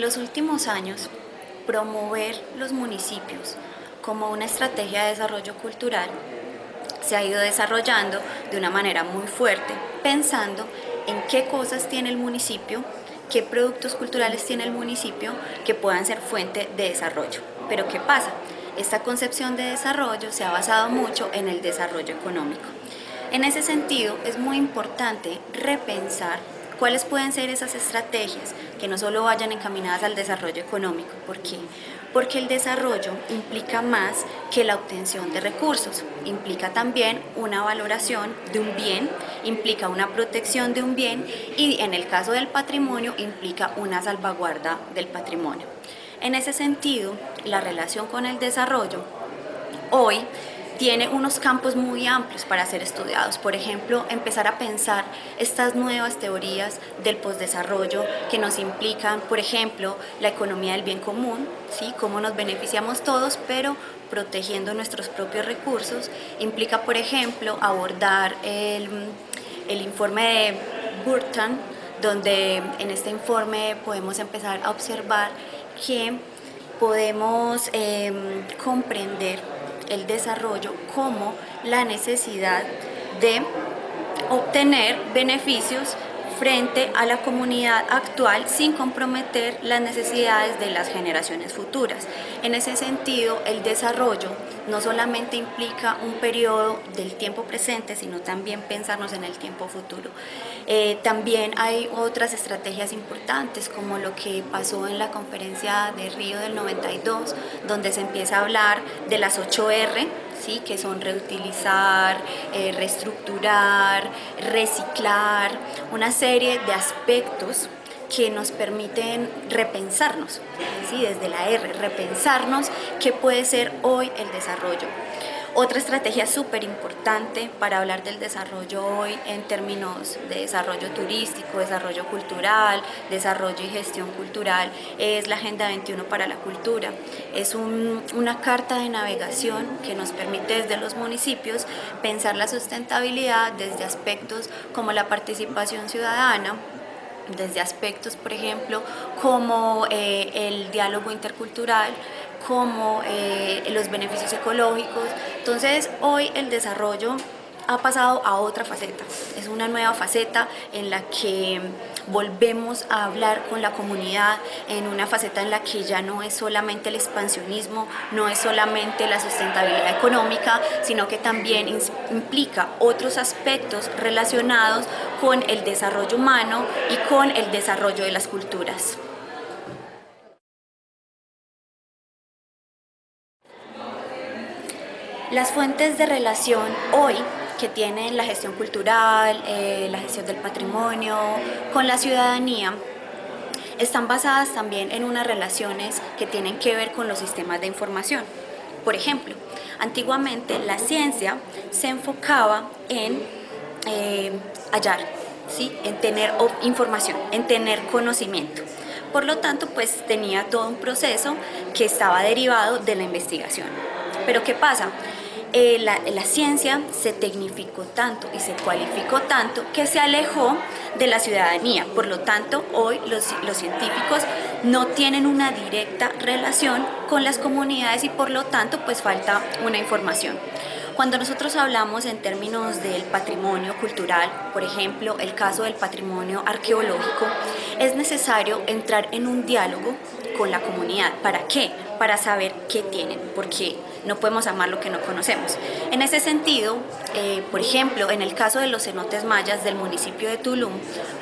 En los últimos años, promover los municipios como una estrategia de desarrollo cultural se ha ido desarrollando de una manera muy fuerte, pensando en qué cosas tiene el municipio, qué productos culturales tiene el municipio que puedan ser fuente de desarrollo. Pero ¿qué pasa? Esta concepción de desarrollo se ha basado mucho en el desarrollo económico. En ese sentido, es muy importante repensar ¿Cuáles pueden ser esas estrategias que no solo vayan encaminadas al desarrollo económico? ¿Por qué? Porque el desarrollo implica más que la obtención de recursos, implica también una valoración de un bien, implica una protección de un bien y en el caso del patrimonio implica una salvaguarda del patrimonio. En ese sentido, la relación con el desarrollo hoy tiene unos campos muy amplios para ser estudiados. Por ejemplo, empezar a pensar estas nuevas teorías del postdesarrollo que nos implican, por ejemplo, la economía del bien común, ¿sí? cómo nos beneficiamos todos, pero protegiendo nuestros propios recursos. Implica, por ejemplo, abordar el, el informe de Burton, donde en este informe podemos empezar a observar que podemos em, comprender el desarrollo como la necesidad de obtener beneficios frente a la comunidad actual sin comprometer las necesidades de las generaciones futuras. En ese sentido, el desarrollo no solamente implica un periodo del tiempo presente, sino también pensarnos en el tiempo futuro. Eh, también hay otras estrategias importantes, como lo que pasó en la conferencia de Río del 92, donde se empieza a hablar de las 8R, ¿sí? que son reutilizar, eh, reestructurar, reciclar, una serie de aspectos que nos permiten repensarnos, ¿sí? desde la R, repensarnos qué puede ser hoy el desarrollo. Otra estrategia súper importante para hablar del desarrollo hoy en términos de desarrollo turístico, desarrollo cultural, desarrollo y gestión cultural es la Agenda 21 para la Cultura. Es una carta de navegación que nos permite desde los municipios pensar la sustentabilidad desde aspectos como la participación ciudadana, desde aspectos, por ejemplo, como eh, el diálogo intercultural, como eh, los beneficios ecológicos. Entonces, hoy el desarrollo ha pasado a otra faceta, es una nueva faceta en la que volvemos a hablar con la comunidad, en una faceta en la que ya no es solamente el expansionismo, no es solamente la sustentabilidad económica, sino que también implica otros aspectos relacionados con el desarrollo humano y con el desarrollo de las culturas. Las fuentes de relación hoy que tienen la gestión cultural, eh, la gestión del patrimonio, con la ciudadanía, están basadas también en unas relaciones que tienen que ver con los sistemas de información. Por ejemplo, antiguamente la ciencia se enfocaba en eh, hallar, ¿sí? en tener información, en tener conocimiento. Por lo tanto, pues tenía todo un proceso que estaba derivado de la investigación. Pero ¿qué pasa? Eh, la, ciencia se tecnificó tanto y se cualificó tanto que se alejó de la ciudadanía. Por lo tanto, hoy los, los científicos no tienen una directa relación con las comunidades y por lo tanto pues falta una información. Cuando nosotros hablamos en términos del patrimonio cultural, por ejemplo, el caso del patrimonio arqueológico, es necesario entrar en un diálogo con la comunidad. ¿Para qué? Para saber qué tienen, porque no podemos amar lo que no conocemos. En ese sentido, eh, por ejemplo, en el caso de los cenotes mayas del municipio de Tulum,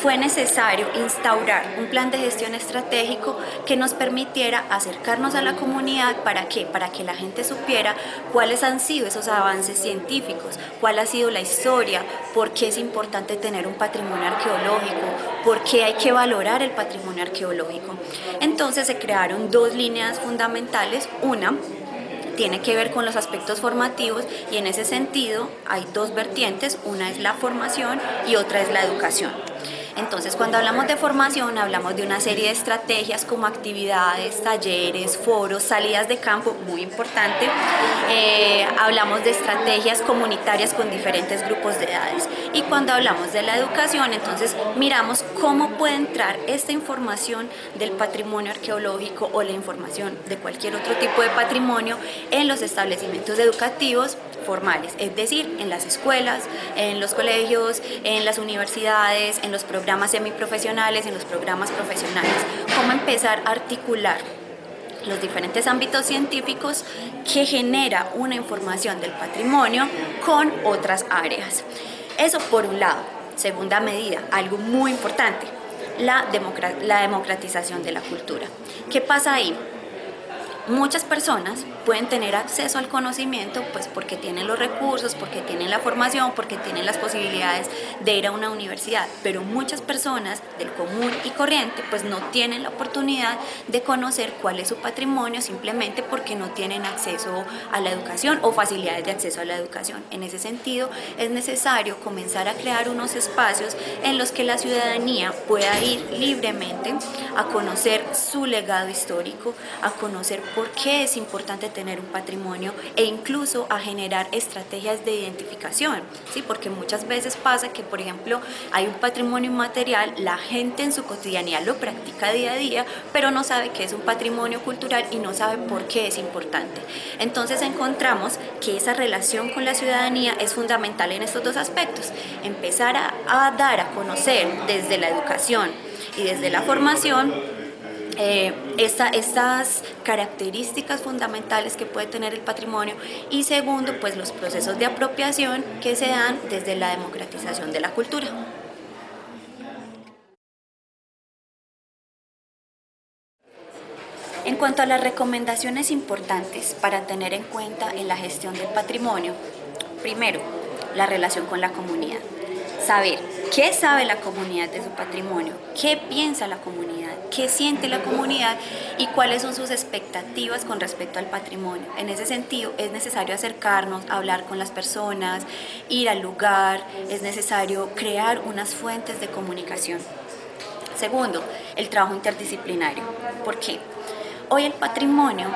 fue necesario instaurar un plan de gestión estratégico que nos permitiera acercarnos a la comunidad, ¿para qué? Para que la gente supiera cuáles han sido esos avances científicos, cuál ha sido la historia, por qué es importante tener un patrimonio arqueológico, por qué hay que valorar el patrimonio arqueológico. Entonces se crearon dos líneas fundamentales, una tiene que ver con los aspectos formativos y en ese sentido hay dos vertientes, una es la formación y otra es la educación. Entonces, cuando hablamos de formación, hablamos de una serie de estrategias como actividades, talleres, foros, salidas de campo, muy importante. Eh, hablamos de estrategias comunitarias con diferentes grupos de edades. Y cuando hablamos de la educación, entonces miramos cómo puede entrar esta información del patrimonio arqueológico o la información de cualquier otro tipo de patrimonio en los establecimientos educativos formales, es decir, en las escuelas, en los colegios, en las universidades, en los programas semiprofesionales, en los programas profesionales. Cómo empezar a articular los diferentes ámbitos científicos que genera una información del patrimonio con otras áreas. Eso por un lado. Segunda medida, algo muy importante, la, la democratización de la cultura. ¿Qué pasa ahí? Muchas personas pueden tener acceso al conocimiento pues porque tienen los recursos, porque tienen la formación, porque tienen las posibilidades de ir a una universidad, pero muchas personas del común y corriente pues no tienen la oportunidad de conocer cuál es su patrimonio simplemente porque no tienen acceso a la educación o facilidades de acceso a la educación. En ese sentido es necesario comenzar a crear unos espacios en los que la ciudadanía pueda ir libremente a conocer su legado histórico, a conocer por qué es importante tener un patrimonio e incluso a generar estrategias de identificación, ¿sí? porque muchas veces pasa que, por ejemplo, hay un patrimonio inmaterial, la gente en su cotidianidad lo practica día a día, pero no sabe que es un patrimonio cultural y no sabe por qué es importante. Entonces encontramos que esa relación con la ciudadanía es fundamental en estos dos aspectos, empezar a, a dar a conocer desde la educación y desde la formación eh, estas características fundamentales que puede tener el patrimonio y segundo, pues los procesos de apropiación que se dan desde la democratización de la cultura. En cuanto a las recomendaciones importantes para tener en cuenta en la gestión del patrimonio, primero, la relación con la comunidad. Saber qué sabe la comunidad de su patrimonio, qué piensa la comunidad, qué siente la comunidad y cuáles son sus expectativas con respecto al patrimonio. En ese sentido es necesario acercarnos, hablar con las personas, ir al lugar, es necesario crear unas fuentes de comunicación. Segundo, el trabajo interdisciplinario. ¿Por qué? Hoy el patrimonio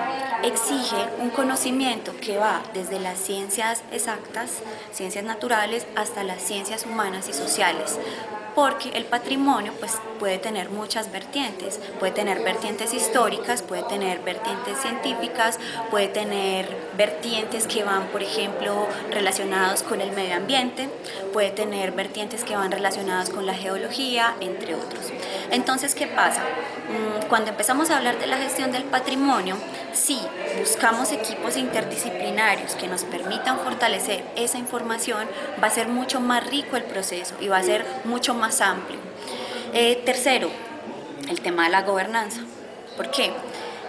exige un conocimiento que va desde las ciencias exactas, ciencias naturales, hasta las ciencias humanas y sociales, porque el patrimonio pues, puede tener muchas vertientes, puede tener vertientes históricas, puede tener vertientes científicas, puede tener vertientes que van, por ejemplo, relacionados con el medio ambiente, puede tener vertientes que van relacionados con la geología, entre otros. Entonces, ¿qué pasa? Mm, cuando empezamos a hablar de la gestión del patrimonio, sí, buscamos equipos interdisciplinarios que nos permitan fortalecer esa información, va a ser mucho más rico el proceso y va a ser mucho más amplio. Eh, tercero, el tema de la gobernanza. ¿Por qué?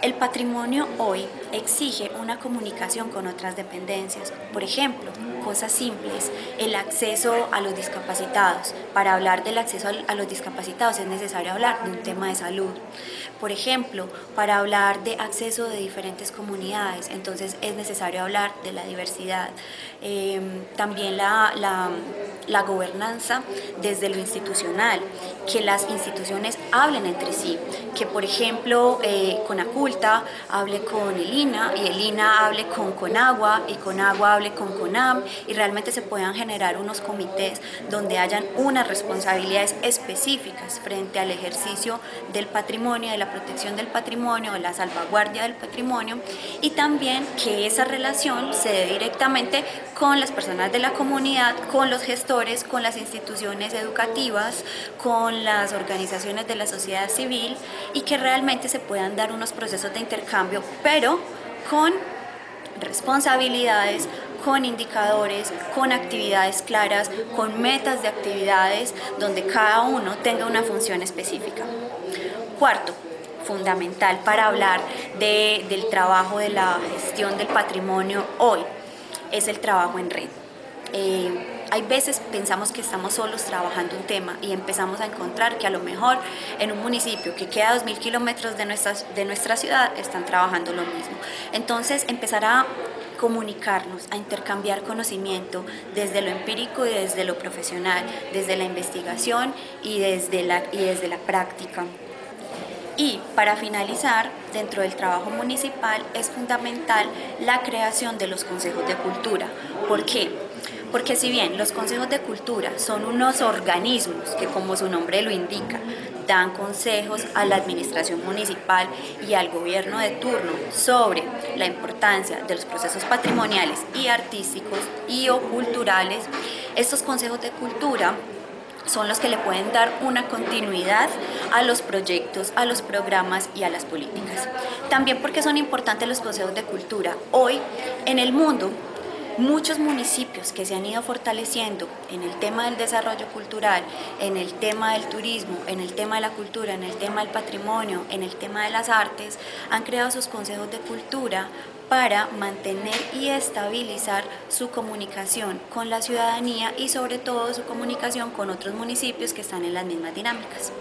El patrimonio hoy exige una comunicación con otras dependencias. Por ejemplo, cosas simples, el acceso a los discapacitados. Para hablar del acceso a los discapacitados es necesario hablar de un tema de salud. Por ejemplo, para hablar de acceso de diferentes comunidades, entonces es necesario hablar de la diversidad. Em, también la, la gobernanza desde lo institucional, que las instituciones hablen entre sí, que por ejemplo eh, Conaculta hable con el INA y el INA hable con Conagua y Conagua hable con CONAM y realmente se puedan generar unos comités donde hayan unas responsabilidades específicas frente al ejercicio del patrimonio, de la protección del patrimonio, de la salvaguardia del patrimonio y también que esa relación se dé directamente con las personas de la comunidad, con los gestores, con las instituciones educativas, con las organizaciones de la sociedad civil y que realmente se puedan dar unos procesos de intercambio, pero con responsabilidades, con indicadores, con actividades claras, con metas de actividades donde cada uno tenga una función específica. Cuarto, fundamental para hablar del trabajo de la gestión del patrimonio hoy, es el trabajo en red. Eh, hay veces pensamos que estamos solos trabajando un tema y empezamos a encontrar que a lo mejor en un municipio que queda a 2.000 kilómetros de nuestra, de nuestra ciudad están trabajando lo mismo. Entonces empezar a comunicarnos, a intercambiar conocimiento desde lo empírico y desde lo profesional, desde la investigación y desde la, y desde la práctica. Y para finalizar, dentro del trabajo municipal es fundamental la creación de los consejos de cultura. ¿Por qué? Porque si bien los consejos de cultura son unos organismos que como su nombre lo indica, dan consejos a la administración municipal y al gobierno de turno sobre la importancia de los procesos patrimoniales y artísticos y o culturales, estos consejos de cultura son los que le pueden dar una continuidad a los proyectos, a los programas y a las políticas. También porque son importantes los consejos de cultura. Hoy en el mundo muchos municipios que se han ido fortaleciendo en el tema del desarrollo cultural, en el tema del turismo, en el tema de la cultura, en el tema del patrimonio, en el tema de las artes, han creado sus consejos de cultura para mantener y estabilizar su comunicación con la ciudadanía y sobre todo su comunicación con otros municipios que están en las mismas dinámicas.